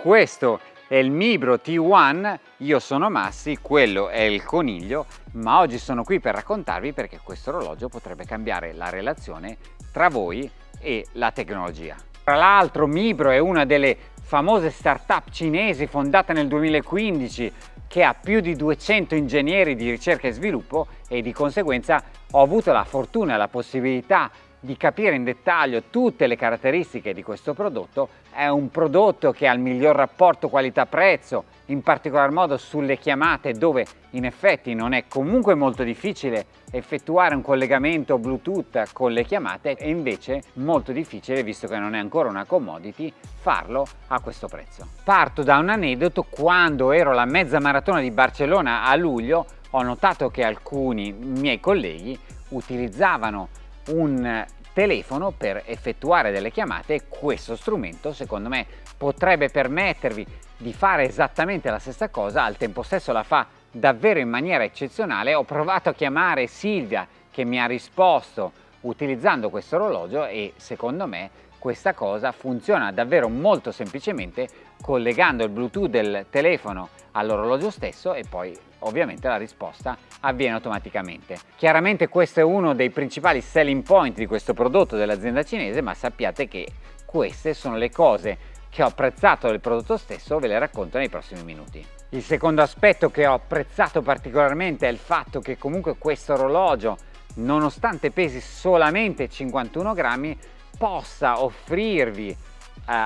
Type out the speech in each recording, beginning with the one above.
questo è il Mibro T1, io sono Massi, quello è il coniglio, ma oggi sono qui per raccontarvi perché questo orologio potrebbe cambiare la relazione tra voi e la tecnologia. Tra l'altro Mibro è una delle famose start-up cinesi fondata nel 2015 che ha più di 200 ingegneri di ricerca e sviluppo e di conseguenza ho avuto la fortuna e la possibilità di capire in dettaglio tutte le caratteristiche di questo prodotto, è un prodotto che ha il miglior rapporto qualità-prezzo, in particolar modo sulle chiamate dove in effetti non è comunque molto difficile effettuare un collegamento Bluetooth con le chiamate e invece molto difficile, visto che non è ancora una commodity, farlo a questo prezzo. Parto da un aneddoto, quando ero alla mezza maratona di Barcellona a luglio ho notato che alcuni miei colleghi utilizzavano un telefono per effettuare delle chiamate questo strumento secondo me potrebbe permettervi di fare esattamente la stessa cosa al tempo stesso la fa davvero in maniera eccezionale. Ho provato a chiamare Silvia che mi ha risposto utilizzando questo orologio e secondo me questa cosa funziona davvero molto semplicemente collegando il bluetooth del telefono all'orologio stesso e poi ovviamente la risposta avviene automaticamente. Chiaramente questo è uno dei principali selling point di questo prodotto dell'azienda cinese ma sappiate che queste sono le cose che ho apprezzato del prodotto stesso ve le racconto nei prossimi minuti. Il secondo aspetto che ho apprezzato particolarmente è il fatto che comunque questo orologio nonostante pesi solamente 51 grammi possa offrirvi eh,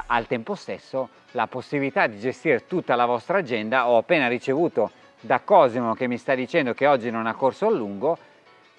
al tempo stesso la possibilità di gestire tutta la vostra agenda. Ho appena ricevuto da Cosimo che mi sta dicendo che oggi non ha corso a lungo.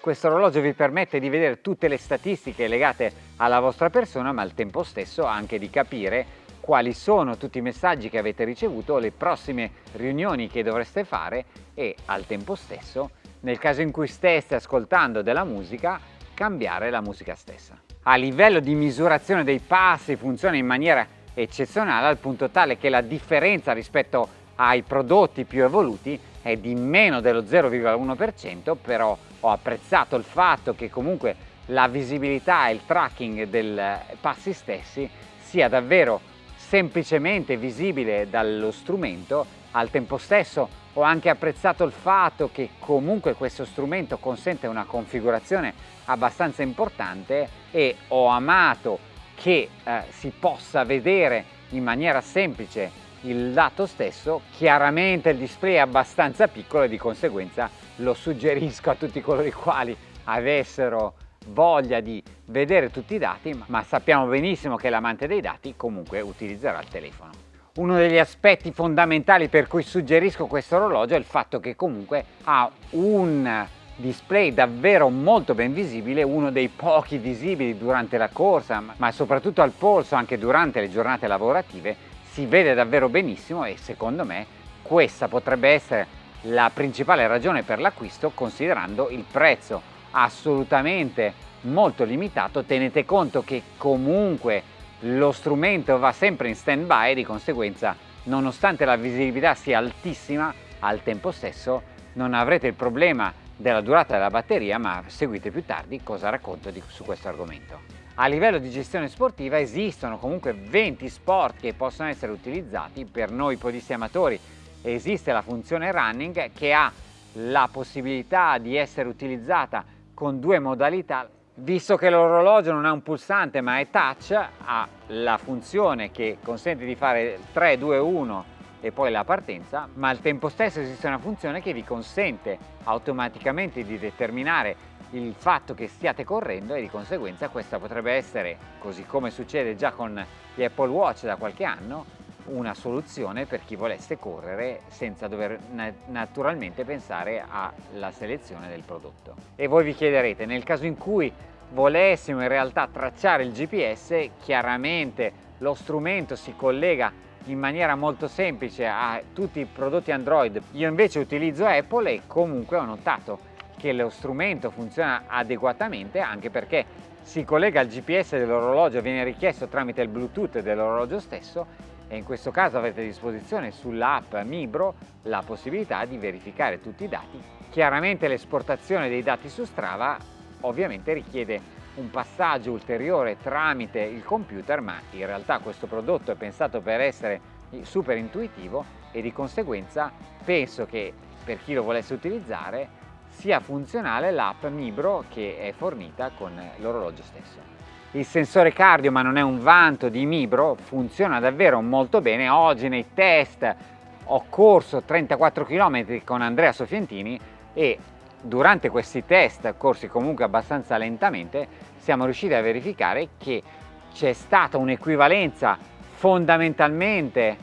Questo orologio vi permette di vedere tutte le statistiche legate alla vostra persona ma al tempo stesso anche di capire quali sono tutti i messaggi che avete ricevuto, le prossime riunioni che dovreste fare e al tempo stesso, nel caso in cui steste ascoltando della musica, cambiare la musica stessa a livello di misurazione dei passi funziona in maniera eccezionale al punto tale che la differenza rispetto ai prodotti più evoluti è di meno dello 0,1% però ho apprezzato il fatto che comunque la visibilità e il tracking dei passi stessi sia davvero semplicemente visibile dallo strumento. Al tempo stesso ho anche apprezzato il fatto che comunque questo strumento consente una configurazione abbastanza importante e ho amato che eh, si possa vedere in maniera semplice il dato stesso, chiaramente il display è abbastanza piccolo e di conseguenza lo suggerisco a tutti coloro i quali avessero voglia di vedere tutti i dati, ma sappiamo benissimo che l'amante dei dati comunque utilizzerà il telefono. Uno degli aspetti fondamentali per cui suggerisco questo orologio è il fatto che comunque ha un display davvero molto ben visibile, uno dei pochi visibili durante la corsa, ma soprattutto al polso anche durante le giornate lavorative, si vede davvero benissimo e secondo me questa potrebbe essere la principale ragione per l'acquisto considerando il prezzo assolutamente molto limitato, tenete conto che comunque lo strumento va sempre in stand by di conseguenza nonostante la visibilità sia altissima al tempo stesso non avrete il problema della durata della batteria ma seguite più tardi cosa racconto di, su questo argomento. A livello di gestione sportiva esistono comunque 20 sport che possono essere utilizzati. Per noi podisti amatori esiste la funzione running che ha la possibilità di essere utilizzata con due modalità. Visto che l'orologio non ha un pulsante ma è touch ha la funzione che consente di fare 3 2 1 e poi la partenza, ma al tempo stesso esiste una funzione che vi consente automaticamente di determinare il fatto che stiate correndo e di conseguenza questa potrebbe essere, così come succede già con gli Apple Watch da qualche anno, una soluzione per chi volesse correre senza dover naturalmente pensare alla selezione del prodotto. E voi vi chiederete, nel caso in cui volessimo in realtà tracciare il GPS, chiaramente lo strumento si collega in maniera molto semplice a tutti i prodotti Android. Io invece utilizzo Apple e comunque ho notato che lo strumento funziona adeguatamente anche perché si collega al GPS dell'orologio, viene richiesto tramite il Bluetooth dell'orologio stesso e in questo caso avete a disposizione sull'app Mibro la possibilità di verificare tutti i dati. Chiaramente l'esportazione dei dati su Strava ovviamente richiede un passaggio ulteriore tramite il computer ma in realtà questo prodotto è pensato per essere super intuitivo e di conseguenza penso che per chi lo volesse utilizzare sia funzionale l'app Mibro che è fornita con l'orologio stesso. Il sensore cardio, ma non è un vanto di Mibro, funziona davvero molto bene. Oggi nei test ho corso 34 km con Andrea Sofientini e durante questi test, corsi comunque abbastanza lentamente, siamo riusciti a verificare che c'è stata un'equivalenza fondamentalmente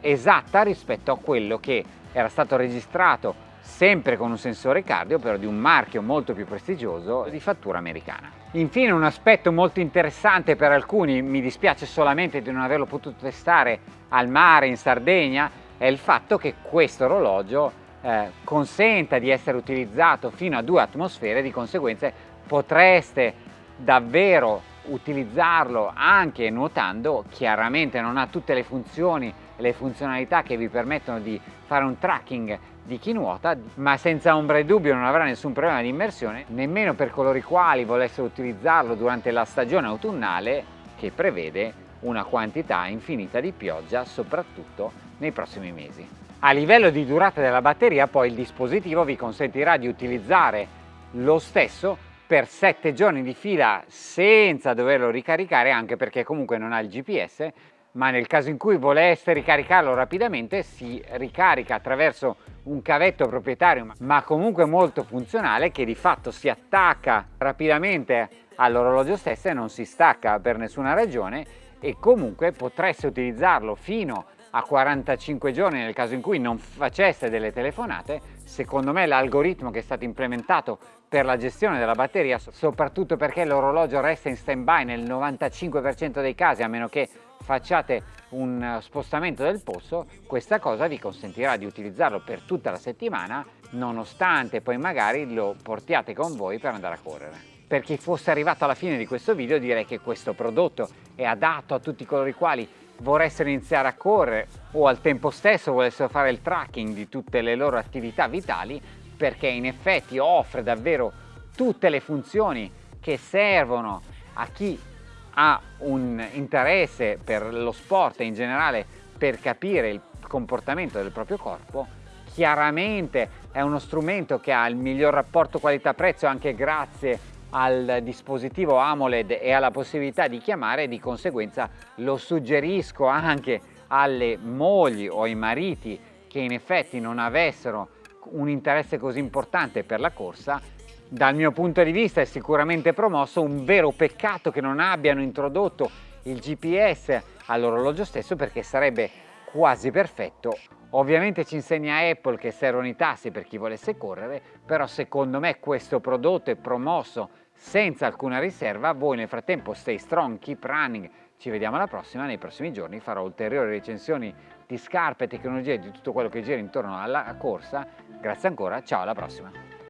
esatta rispetto a quello che era stato registrato sempre con un sensore cardio però di un marchio molto più prestigioso di fattura americana. Infine un aspetto molto interessante per alcuni, mi dispiace solamente di non averlo potuto testare al mare in Sardegna, è il fatto che questo orologio eh, consenta di essere utilizzato fino a due atmosfere, di conseguenza potreste davvero utilizzarlo anche nuotando, chiaramente non ha tutte le funzioni e le funzionalità che vi permettono di fare un tracking di chi nuota, ma senza ombra di dubbio non avrà nessun problema di immersione, nemmeno per coloro i quali volessero utilizzarlo durante la stagione autunnale che prevede una quantità infinita di pioggia, soprattutto nei prossimi mesi. A livello di durata della batteria poi il dispositivo vi consentirà di utilizzare lo stesso per 7 giorni di fila senza doverlo ricaricare anche perché comunque non ha il GPS ma nel caso in cui voleste ricaricarlo rapidamente si ricarica attraverso un cavetto proprietario ma comunque molto funzionale che di fatto si attacca rapidamente all'orologio stesso e non si stacca per nessuna ragione e comunque potreste utilizzarlo fino a 45 giorni nel caso in cui non faceste delle telefonate. Secondo me l'algoritmo che è stato implementato per la gestione della batteria soprattutto perché l'orologio resta in stand by nel 95% dei casi a meno che facciate un spostamento del posto, questa cosa vi consentirà di utilizzarlo per tutta la settimana, nonostante poi magari lo portiate con voi per andare a correre. Per chi fosse arrivato alla fine di questo video direi che questo prodotto è adatto a tutti coloro i quali voressero iniziare a correre o al tempo stesso volessero fare il tracking di tutte le loro attività vitali perché in effetti offre davvero tutte le funzioni che servono a chi ha un interesse per lo sport in generale per capire il comportamento del proprio corpo, chiaramente è uno strumento che ha il miglior rapporto qualità-prezzo anche grazie al dispositivo AMOLED e alla possibilità di chiamare di conseguenza lo suggerisco anche alle mogli o ai mariti che in effetti non avessero un interesse così importante per la corsa dal mio punto di vista è sicuramente promosso, un vero peccato che non abbiano introdotto il GPS all'orologio stesso perché sarebbe quasi perfetto. Ovviamente ci insegna Apple che servono i tassi per chi volesse correre, però secondo me questo prodotto è promosso senza alcuna riserva. Voi nel frattempo stay strong, keep running. Ci vediamo alla prossima, nei prossimi giorni farò ulteriori recensioni di scarpe, tecnologie e di tutto quello che gira intorno alla corsa. Grazie ancora, ciao alla prossima!